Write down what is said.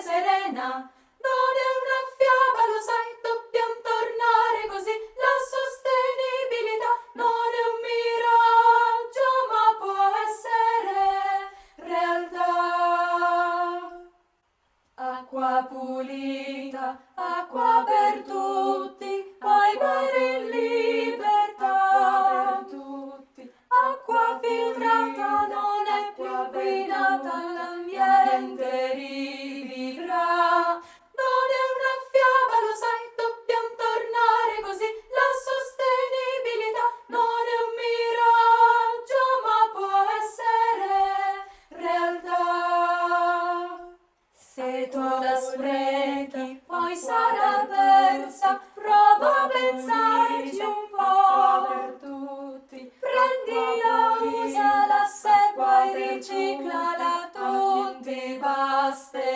serena. Non è una fiaba, lo sai, dobbiamo tornare così. La sostenibilità non è un miraggio, ma può essere realtà. Acqua pulita, acqua bella. Se tu la sprechi, poi sarà persa. Prova a pensarci un po' per tutti. Prendila, usala, se puoi riciclala tutti, basta.